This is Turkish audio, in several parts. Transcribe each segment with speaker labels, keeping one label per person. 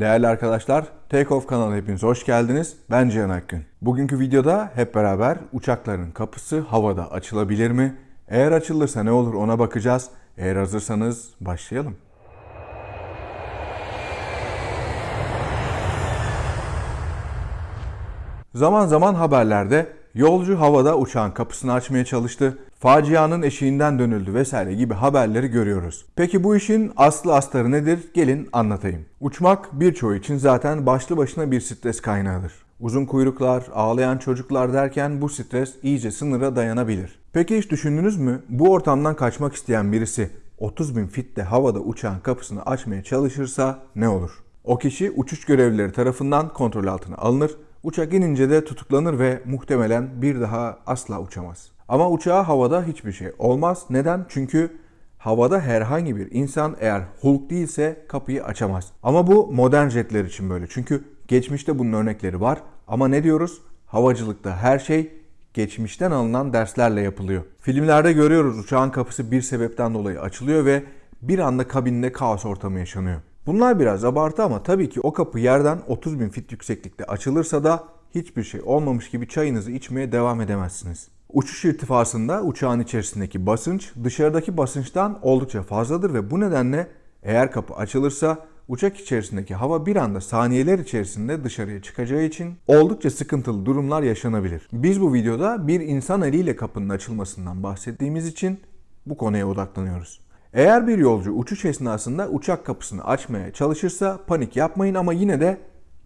Speaker 1: Değerli arkadaşlar, Take Off kanalına hepiniz hoş geldiniz. Ben Cihan Akgün. Bugünkü videoda hep beraber uçakların kapısı havada açılabilir mi? Eğer açılırsa ne olur ona bakacağız. Eğer hazırsanız başlayalım. Zaman zaman haberlerde yolcu havada uçağın kapısını açmaya çalıştı, facianın eşiğinden dönüldü vesaire gibi haberleri görüyoruz. Peki bu işin aslı astarı nedir? Gelin anlatayım. Uçmak birçoğu için zaten başlı başına bir stres kaynağıdır. Uzun kuyruklar, ağlayan çocuklar derken bu stres iyice sınıra dayanabilir. Peki hiç düşündünüz mü? Bu ortamdan kaçmak isteyen birisi 30 bin fitte havada uçağın kapısını açmaya çalışırsa ne olur? O kişi uçuş görevlileri tarafından kontrol altına alınır Uçak inince de tutuklanır ve muhtemelen bir daha asla uçamaz. Ama uçağa havada hiçbir şey olmaz. Neden? Çünkü havada herhangi bir insan eğer Hulk değilse kapıyı açamaz. Ama bu modern jetler için böyle. Çünkü geçmişte bunun örnekleri var. Ama ne diyoruz? Havacılıkta her şey geçmişten alınan derslerle yapılıyor. Filmlerde görüyoruz uçağın kapısı bir sebepten dolayı açılıyor ve bir anda kabinde kaos ortamı yaşanıyor. Bunlar biraz abartı ama tabii ki o kapı yerden 30 bin fit yükseklikte açılırsa da hiçbir şey olmamış gibi çayınızı içmeye devam edemezsiniz. Uçuş irtifasında uçağın içerisindeki basınç dışarıdaki basınçtan oldukça fazladır ve bu nedenle eğer kapı açılırsa uçak içerisindeki hava bir anda saniyeler içerisinde dışarıya çıkacağı için oldukça sıkıntılı durumlar yaşanabilir. Biz bu videoda bir insan eliyle kapının açılmasından bahsettiğimiz için bu konuya odaklanıyoruz. Eğer bir yolcu uçuş esnasında uçak kapısını açmaya çalışırsa panik yapmayın ama yine de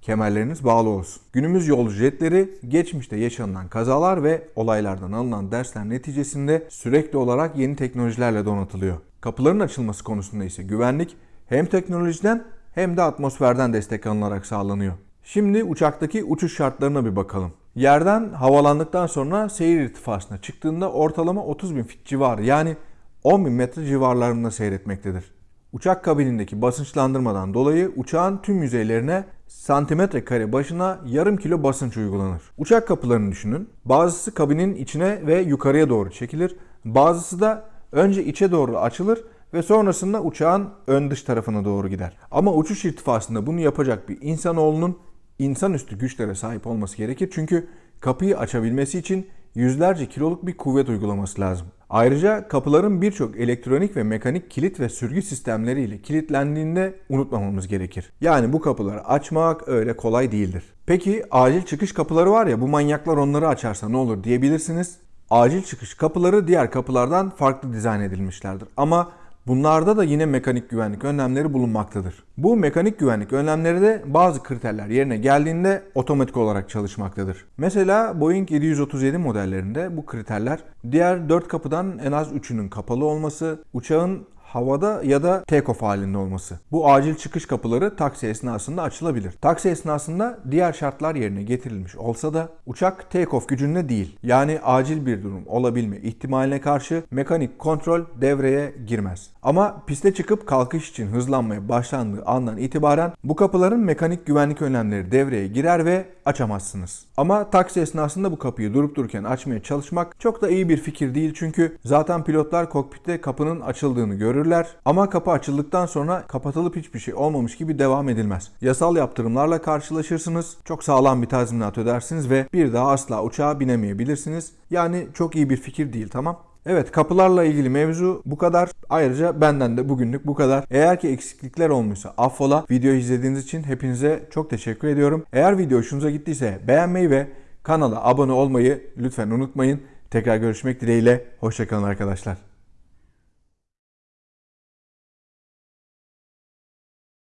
Speaker 1: kemerleriniz bağlı olsun. Günümüz yolcu jetleri geçmişte yaşanılan kazalar ve olaylardan alınan dersler neticesinde sürekli olarak yeni teknolojilerle donatılıyor. Kapıların açılması konusunda ise güvenlik hem teknolojiden hem de atmosferden destek alınarak sağlanıyor. Şimdi uçaktaki uçuş şartlarına bir bakalım. Yerden havalandıktan sonra seyir irtifasına çıktığında ortalama 30 bin fit civarı yani 10 bin metre civarlarında seyretmektedir. Uçak kabinindeki basınçlandırmadan dolayı uçağın tüm yüzeylerine santimetre kare başına yarım kilo basınç uygulanır. Uçak kapılarını düşünün. Bazısı kabinin içine ve yukarıya doğru çekilir. Bazısı da önce içe doğru açılır ve sonrasında uçağın ön dış tarafına doğru gider. Ama uçuş irtifasında bunu yapacak bir insanoğlunun insanüstü güçlere sahip olması gerekir. Çünkü kapıyı açabilmesi için yüzlerce kiloluk bir kuvvet uygulaması lazım. Ayrıca kapıların birçok elektronik ve mekanik kilit ve sürgü sistemleriyle kilitlendiğinde unutmamamız gerekir. Yani bu kapıları açmak öyle kolay değildir. Peki acil çıkış kapıları var ya bu manyaklar onları açarsa ne olur diyebilirsiniz. Acil çıkış kapıları diğer kapılardan farklı dizayn edilmişlerdir. Ama Bunlarda da yine mekanik güvenlik önlemleri bulunmaktadır. Bu mekanik güvenlik önlemleri de bazı kriterler yerine geldiğinde otomatik olarak çalışmaktadır. Mesela Boeing 737 modellerinde bu kriterler diğer 4 kapıdan en az 3'ünün kapalı olması, uçağın havada ya da take-off halinde olması. Bu acil çıkış kapıları taksi esnasında açılabilir. Taksi esnasında diğer şartlar yerine getirilmiş olsa da uçak take-off gücünde değil. Yani acil bir durum olabilme ihtimaline karşı mekanik kontrol devreye girmez. Ama piste çıkıp kalkış için hızlanmaya başlandığı andan itibaren bu kapıların mekanik güvenlik önlemleri devreye girer ve açamazsınız. Ama taksi esnasında bu kapıyı durup dururken açmaya çalışmak çok da iyi bir fikir değil çünkü zaten pilotlar kokpitte kapının açıldığını görürler ama kapı açıldıktan sonra kapatılıp hiçbir şey olmamış gibi devam edilmez. Yasal yaptırımlarla karşılaşırsınız, çok sağlam bir tazminat ödersiniz ve bir daha asla uçağa binemeyebilirsiniz. Yani çok iyi bir fikir değil tamam. Evet kapılarla ilgili mevzu bu kadar. Ayrıca benden de bugünlük bu kadar. Eğer ki eksiklikler olmuşsa affola. Videoyu izlediğiniz için hepinize çok teşekkür ediyorum. Eğer video hoşunuza gittiyse beğenmeyi ve kanala abone olmayı lütfen unutmayın. Tekrar görüşmek dileğiyle. Hoşçakalın arkadaşlar.